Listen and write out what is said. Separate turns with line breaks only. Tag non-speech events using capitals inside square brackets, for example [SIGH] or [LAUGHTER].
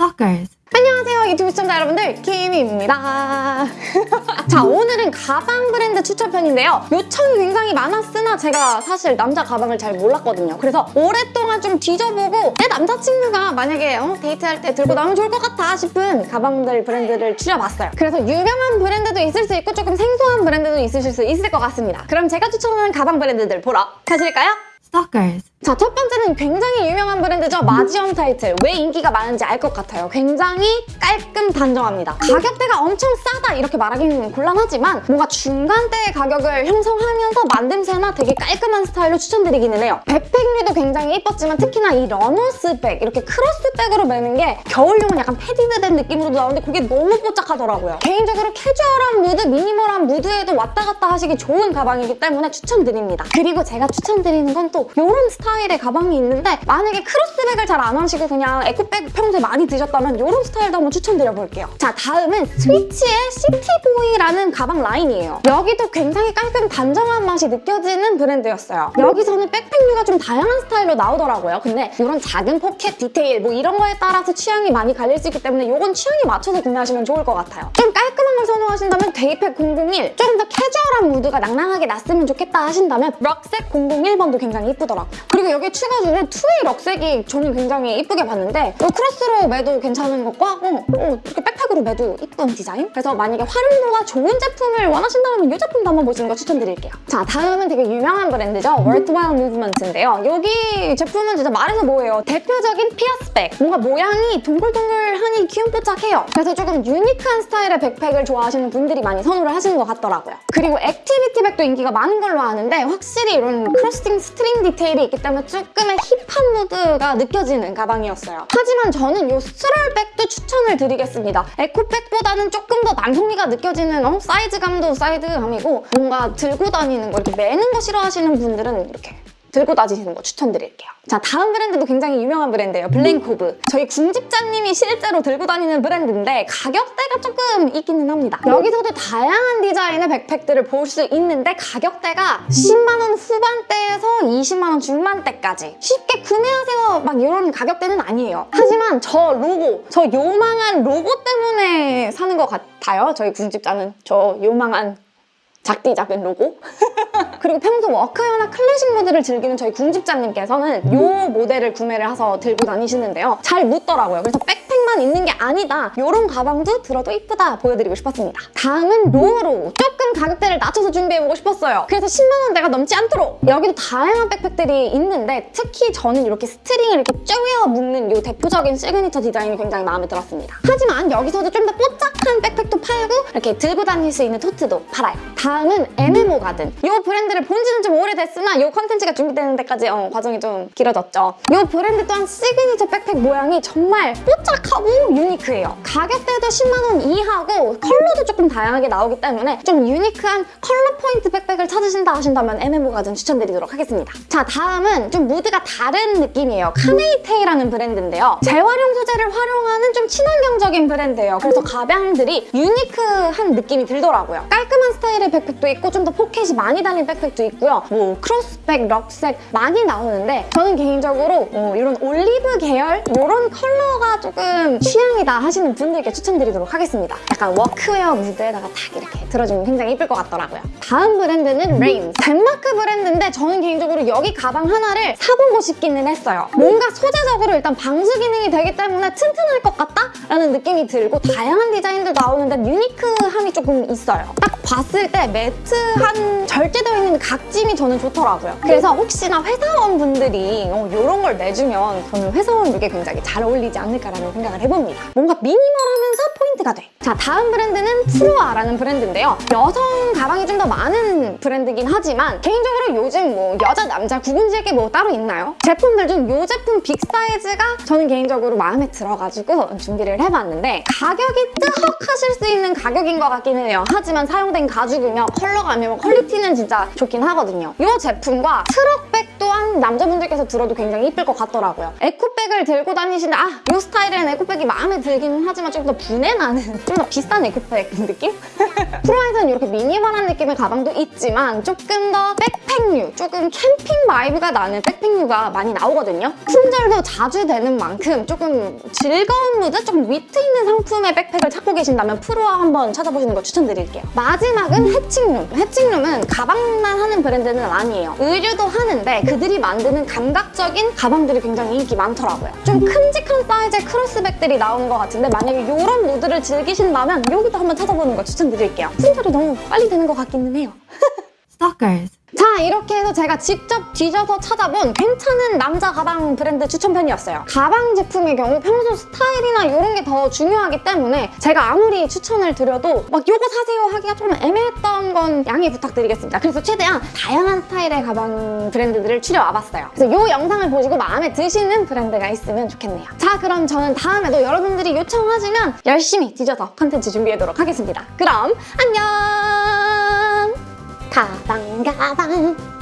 Stalkers.
안녕하세요 유튜브 시청자 여러분들 키미입니다 [LAUGHS] 자 오늘은 가방 브랜드 추천편인데요 요청이 굉장히 많았으나 제가 사실 남자 가방을 잘 몰랐거든요 그래서 오랫동안 좀 뒤져보고 내 남자친구가 만약에 어, 데이트할 때 들고 나오면 좋을 것 같아 싶은 가방들 브랜드를 추려봤어요 그래서 유명한 브랜드도 있을 수 있고 조금 생소한 브랜드도 있으실 수 있을 것 같습니다 그럼 제가 추천하는 가방 브랜드들 보러 가실까요?
Stalkers.
자, 첫 번째는 굉장히 유명한 브랜드죠. 마지엄 타이틀. 왜 인기가 많은지 알 것 같아요. 굉장히 깔끔 단정합니다. 가격대가 엄청 싸다 이렇게 말하기는 곤란하지만 뭔가 중간대의 가격을 형성하면서 만듦새나 되게 깔끔한 스타일로 추천드리기는 해요. 백팩류도 굉장히 예뻤지만 특히나 이 runner's bag, 이렇게 크로스백으로 매는 게 겨울용은 약간 padded된 느낌으로 나오는데 그게 너무 뽀짝하더라고요. 개인적으로 캐주얼한 무드, 미니멀한 무드에도 왔다 갔다 하시기 좋은 가방이기 때문에 추천드립니다. 그리고 제가 추천드리는 건 또 이런 스타일 의 가방이 있는데 만약에 크로스백을 잘 안 하시고 그냥 에코백 평소에 많이 드셨다면 이런 스타일도 한번 추천드려볼게요. 자, 다음은 스위치의 시티보이라는 가방 라인이에요. 여기도 굉장히 깔끔 단정한 맛이 느껴지는 브랜드였어요. 여기서는 백팩류가 좀 다양한 스타일로 나오더라고요. 근데 이런 작은 포켓 디테일 뭐 이런 거에 따라서 취향이 많이 갈릴 수 있기 때문에 이건 취향에 맞춰서 구매하시면 좋을 것 같아요. 좀 깔끔한 걸 선호하신다면 daypack 001 조금 더 캐주얼한 무드가 낭낭하게 났으면 좋겠다 하신다면 럭색 001번도 굉장히 이쁘더라고요. 그리고 여기 추가적으로 two-way 럭색이 저는 굉장히 이쁘게 봤는데 이 크로스로 매도 괜찮은 것과 어, 어, 이렇게 백팩으로 매도 이쁜 디자인? 그래서 만약에 활용도가 좋은 제품을 원하신다면 이 제품도 한번 보시는 거 추천드릴게요. 자, 다음은 되게 유명한 브랜드죠. Worthwhile Movement인데요. 여기 제품은 진짜 말해서 뭐해요? 대표적인 피아스백. 뭔가 모양이 동글동글하니 귀염뽀짝해요. 그래서 조금 유니크한 스타일의 백팩을 좋아하시는 분들이 많이 선호를 하시는 것 같더라고요. 그리고 activity bag도 인기가 많은 걸로 아는데 확실히 이런 crossing string 디테일이 있기 때문에 조금의 힙한 무드가 느껴지는 가방이었어요. 하지만 저는 이 stroll bag도 추천을 드리겠습니다. 에코백보다는 조금 더 남성미가 느껴지는 어? 사이즈감도 사이즈감이고 뭔가 들고 다니는 거 이렇게 매는 거 싫어하시는 분들은 이렇게 들고 다니시는 거 추천드릴게요. 자, 다음 브랜드도 굉장히 유명한 브랜드예요. 블랭코브. 저희 궁집자님이 실제로 들고 다니는 브랜드인데 가격대가 조금 있기는 합니다. 여기서도 다양한 디자인의 백팩들을 볼 수 있는데 가격대가 10만 원 후반대에서 20만 원 중반대까지 쉽게 구매하세요 막 이런 가격대는 아니에요. 하지만 저 로고, 저 요망한 로고 때문에 사는 것 같아요. 저희 궁집자는 저 요망한 작디 작은 로고. [LAUGHS] 그리고 평소 workwear나 클래식 무드를 즐기는 저희 궁집자님께서는 이 모델을 구매를 해서 들고 다니시는데요. 잘 묻더라고요. 그래서 백팩만 있는 게 아니다. 이런 가방도 들어도 이쁘다 보여드리고 싶었습니다. 다음은 로우로 조금 가격대를 낮춰서 준비해보고 싶었어요. 그래서 10만 원대가 넘지 않도록. 여기도 다양한 백팩들이 있는데 특히 저는 이렇게 string을 이렇게 쪼개어 묶는 이 대표적인 시그니처 디자인이 굉장히 마음에 들었습니다. 하지만 여기서도 좀 더 뽀짝한 백팩도 팔고 이렇게 들고 다닐 수 있는 tote도 팔아요. 다음은 MMO 가든. 이 브랜드를 본 지는 좀 오래됐으나 이 컨텐츠가 준비되는 데까지 어, 과정이 좀 길어졌죠. 이 브랜드 또한 시그니처 백팩 모양이 정말 뽀짝하고 유니크해요. 가격대도 10만 원 이하고 컬러도 조금 다양하게 나오기 때문에 좀 유니크 한 컬러 포인트 백팩을 찾으신다 하신다면 MMO 가든 추천드리도록 하겠습니다. 자 다음은 좀 무드가 다른 느낌이에요. 카네이테이라는 브랜드인데요. 재활용 소재를 활용하는 좀 친환경적인 브랜드예요. 그래서 가방들이 유니크한 느낌이 들더라고요. 깔끔한 스타일의 백팩도 있고 좀 더 포켓이 많이 달린 백팩도 있고요. 뭐 크로스백, 럭색 많이 나오는데 저는 개인적으로 어, 이런 올리브 계열 이런 컬러가 조금 취향이다 하시는 분들께 추천드리도록 하겠습니다. 약간 워크웨어 무드에다가 딱 이렇게 들어주면 굉장히 예쁠 것 같더라고요 다음 브랜드는 레인 덴마크 브랜드인데 저는 개인적으로 여기 가방 하나를 사보고 싶기는 했어요 뭔가 소재적으로 일단 방수 기능이 되기 때문에 튼튼할 것 같다? 라는 느낌이 들고 다양한 디자인도 나오는데 유니크함이 조금 있어요 딱 봤을 때 매트한 절제되어 있는 각짐이 저는 좋더라고요. 그래서 혹시나 회사원분들이 어, 이런 걸 내주면 저는 회사원 룩에 굉장히 잘 어울리지 않을까라는 생각을 해봅니다. 뭔가 미니멀하면서 포인트가 돼. 자, 다음 브랜드는 프로아라는 브랜드인데요. 여성 가방이 좀 더 많은 브랜드긴 하지만 개인적으로 요즘 뭐 여자, 남자 구분질 게 뭐 따로 있나요? 제품들 중 이 제품 빅 사이즈가 저는 개인적으로 마음에 들어가지고 준비를 해봤는데 가격이 뜨헉하실 수 있는 가격인 것 같기는 해요. 하지만 사용된 가죽이며 컬러감이며 퀄리티는 진짜 좋긴 하거든요. 이 제품과 트럭백 또한 남자분들께서 들어도 굉장히 이쁠 것 같더라고요. 에코백을 들고 다니시는데 아, 이 스타일은 에코백이 마음에 들기는 하지만 좀 더 부내 나는 [LAUGHS] 좀 더 비싼 에코백 느낌? [LAUGHS] 프로아에서는 이렇게 미니멀한 느낌의 가방도 있지만 조금 더 백팩류, 조금 캠핑 vibe가 나는 백팩류가 많이 나오거든요. 품절도 자주 되는 만큼 조금 즐거운 무드, 조금 위트 있는 상품의 백팩을 찾고 계신다면 프로아 한번 찾아보시는 걸 추천드릴게요. 마지막은 해칭룸. 해칭룸은 가방만 하는 브랜드는 아니에요. 의류도 하는데 그 들이 만드는 감각적인 가방들이 굉장히 인기 많더라고요. 좀 큼직한 사이즈의 크로스백들이 나오는 것 같은데 만약에 이런 무드를 즐기신다면 여기도 한번 찾아보는 걸 추천드릴게요. 품절이 너무 빨리 되는 것 같기는 해요. [LAUGHS]
Stalkers.
자 이렇게 해서 제가 직접 뒤져서 찾아본 괜찮은 남자 가방 브랜드 추천편이었어요. 가방 제품의 경우 평소 스타일이나 이런 게 더 중요하기 때문에 제가 아무리 추천을 드려도 막 요거 사세요 하기가 좀 애매했던 건 양해 부탁드리겠습니다. 그래서 최대한 다양한 스타일의 가방 브랜드들을 추려와봤어요. 그래서 이 영상을 보시고 마음에 드시는 브랜드가 있으면 좋겠네요. 자 그럼 저는 다음에도 여러분들이 요청하시면 열심히 뒤져서 컨텐츠 준비하도록 하겠습니다. 그럼 안녕! 가방 가방